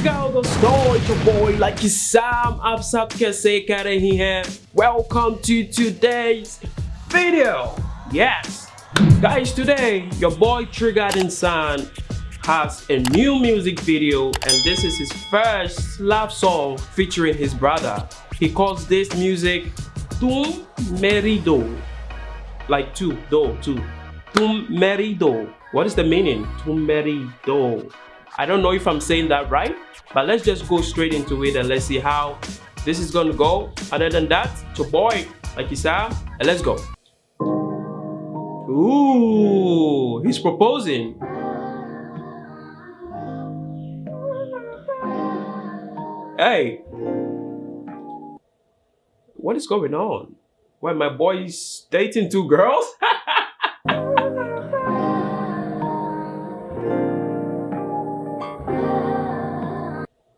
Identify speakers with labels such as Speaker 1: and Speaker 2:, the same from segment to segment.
Speaker 1: Galgo Store, it's your boy Lucky Sam. आप सब कैसे कर रही Welcome to today's video. Yes, guys, today your boy Triggered Insaan has a new music video, and this is his first love song featuring his brother. He calls this music Tum Merido, like two, do, two. Tum Merido. What is the meaning? Tum Merido. I don't know if I'm saying that right, but let's just go straight into it and let's see how this is gonna go. Other than that, to boy, like you said, and let's go. Ooh, he's proposing. Hey, what is going on? Why my boy is dating two girls?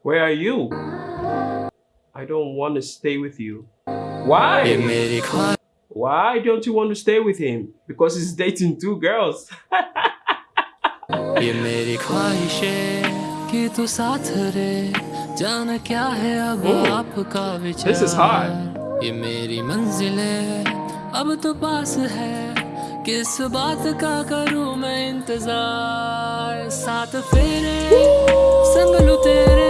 Speaker 1: Where are you? I don't want to stay with you. Why? Why don't you want to stay with him? Because he's dating two girls.
Speaker 2: ये मेरी ख्वाहिशें कि तू साथ रे जान क्या है अब
Speaker 1: Oh,
Speaker 2: आपका विचार
Speaker 1: this is hard.
Speaker 2: ये मेरी मंजिलें अब तो पास है किस बात का करूं मैं इंतजार साथ फेरे संग लूं तेरे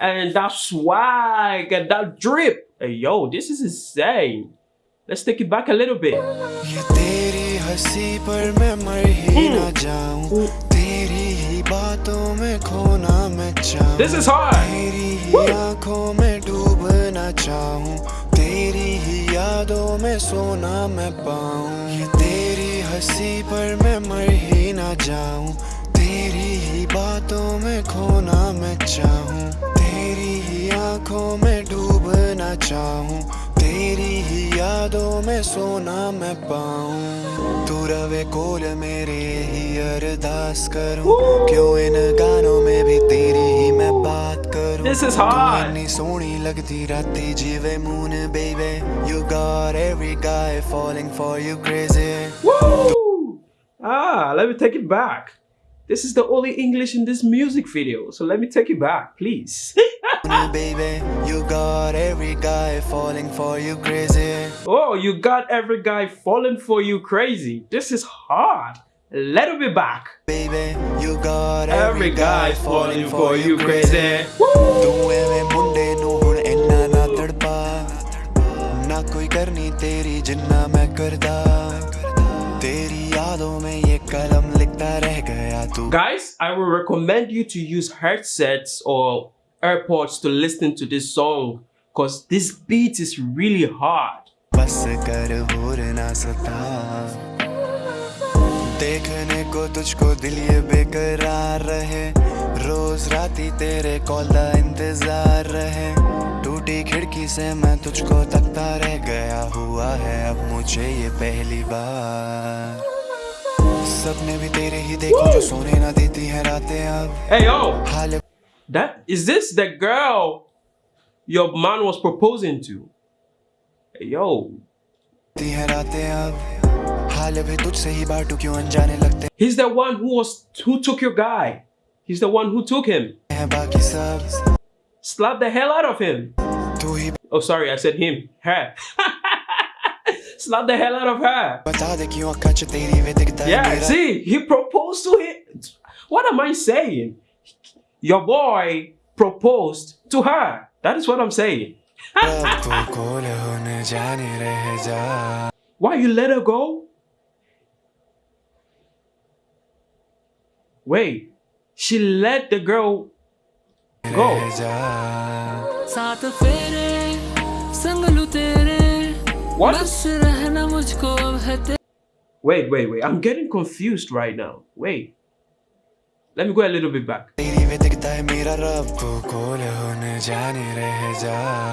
Speaker 1: and that swag and that drip. Hey, yo, this is insane. Let's take it back a little bit.
Speaker 3: Mm.
Speaker 1: This is hard.
Speaker 3: Woo. चाहूं तेरी ही यादों में सोना मैं पाऊं तू रवे कोल मेरे ही अरदास करूं क्यों इन गानों में भी तेरी ही मैं बात करूं
Speaker 1: This is
Speaker 3: तू
Speaker 1: hard.
Speaker 3: इतनी सोहनी लगती राती जीवे मून बेबे you got every guy falling for you crazy
Speaker 1: Woo! Ah, let me take it back. This is the only English in this music video, so let me take it back, please.
Speaker 3: Baby, you got every guy falling for you crazy.
Speaker 1: Oh, you got every guy falling for you crazy. This is hard. Let little be back.
Speaker 3: Baby, you got
Speaker 1: every, every guy, guy falling, falling for, you crazy. Guys, I will recommend you to use headsets or AirPods to listen to this song because this beat is really hard.
Speaker 3: बस कर होर ना सता। देखने को तुझको दिल ये बेकरार रहे। रोज राती तेरे कॉल का इंतज़ार रहे। टूटी खिड़की से मैं तुझको तकता रह गया हुआ है अब मुझे ये पहली बार। सपने भी तेरे ही देखो जो सोने ना देती है रातें अब।
Speaker 1: Hey yo,
Speaker 3: hall
Speaker 1: That is this the girl your man was proposing to? Hey, yo. He's the one who was who took your guy. He's the one who took him. Slap the hell out of him. Oh, sorry, I said him. Her. Slap the hell out of her. Yeah, see, he proposed to him. What am I saying? your boy proposed to her. That is what I'm saying. Why you let her go? Wait, she let the girl go. What? Wait, wait, wait. I'm getting confused right now. Wait. Let me go a little bit back.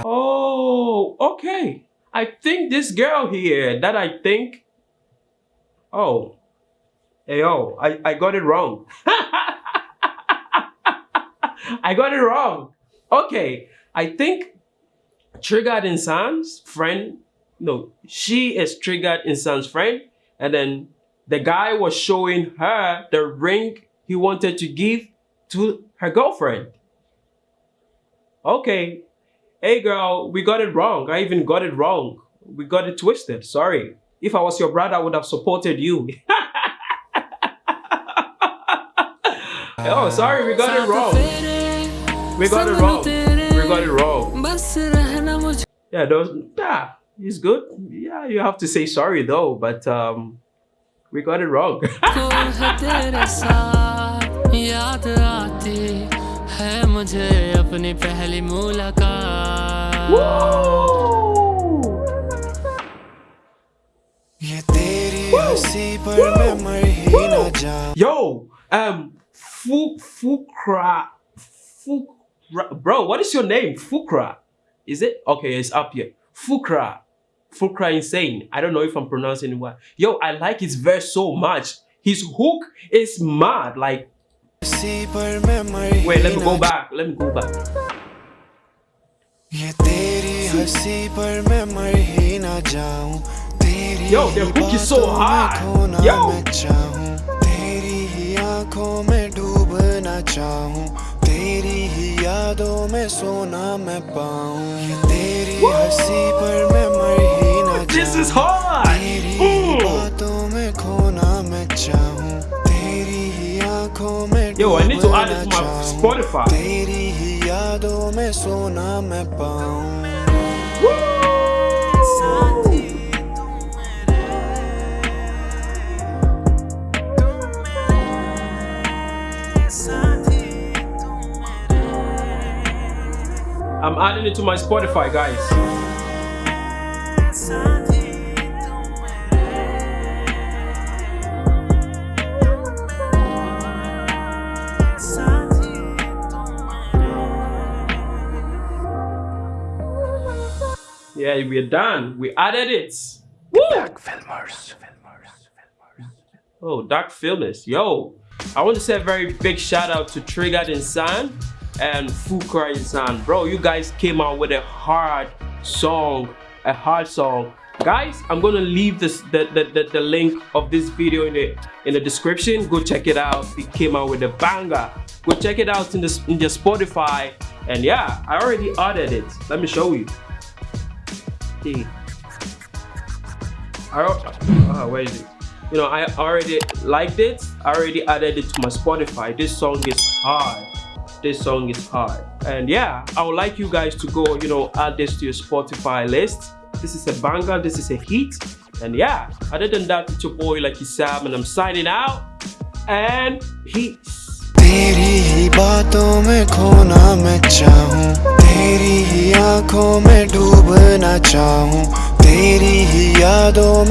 Speaker 1: Oh, okay. I think this girl here that I think. Oh, hey, oh, I, I got it wrong. I got it wrong. Okay, I think Triggered in Insaan's friend, no, she is Triggered in Insaan's friend, and then the guy was showing her the ring he wanted to give to her girlfriend. Okay, hey girl, we got it wrong. I even got it wrong. We got it twisted. Sorry. If I was your brother, I would have supported you. oh, sorry, we got it wrong. We got it wrong. We got it wrong. Yeah, those, yeah, it's good. Yeah, you have to say sorry though, but um, we got it wrong.
Speaker 2: मुझे अपनी पहली मुलाकात
Speaker 1: Woo!
Speaker 3: ये तेरी हंसी पर मैं मर ही ना जाऊं
Speaker 1: Yo, um, Fuk Fukra, Fukra, bro, what is your name? Fukra, is it? Okay, it's up here. Fukra, Fukra insane. I don't know if I'm pronouncing it well. Yo, I like his verse so much. His hook is mad. Like,
Speaker 3: हंसी पर मैं मर ही
Speaker 1: wait, let me go back. Let me go back.
Speaker 3: ये तेरी हँसी पर मैं मर ही ना जाऊँ तेरी
Speaker 1: Yo, the hook is so hard. Yo.
Speaker 3: मैं चाहूँ तेरी ही आँखों में डूबना चाहूँ तेरी ही यादों में सोना मैं पाऊँ ये तेरी हँसी पर मैं मर ही ना
Speaker 1: This is hard.
Speaker 3: तेरी. बातों में खोना मैं चाहूँ तेरी ही आँखों
Speaker 1: Yo, I need to add it
Speaker 3: Dumna
Speaker 1: to my
Speaker 3: चाहूं।
Speaker 1: Spotify.
Speaker 3: तेरी ही यादों में सोना मैं पाऊं
Speaker 1: I'm adding it to my Spotify, guys. Yeah, we're done. We added it. Woo!
Speaker 3: Filmers.
Speaker 1: Oh, Dark Filmers. Yo, I want to say a very big shout out to Triggered Insaan and Fukra Insaan. Bro, you guys came out with a hard song, a hard song. Guys, I'm gonna leave this the, the, the, the link of this video in the in the description. Go check it out. It came out with a banger. Go check it out in the in the Spotify. And yeah, I already added it. Let me show you. I, uh, where is it? You know, I already liked it. I already added it to my Spotify. This song is hard. This song is hard. And yeah, I would like you guys to go, you know, add this to your Spotify list. This is a banger. This is a hit. And yeah, other than that, it's your boy Lucky Sam, and I'm signing out. And peace.
Speaker 3: तेरी ही बातों में खोना मैं चाहूँ। तेरी ही आँखों में डूबना चाहूँ। तेरी ही यादों में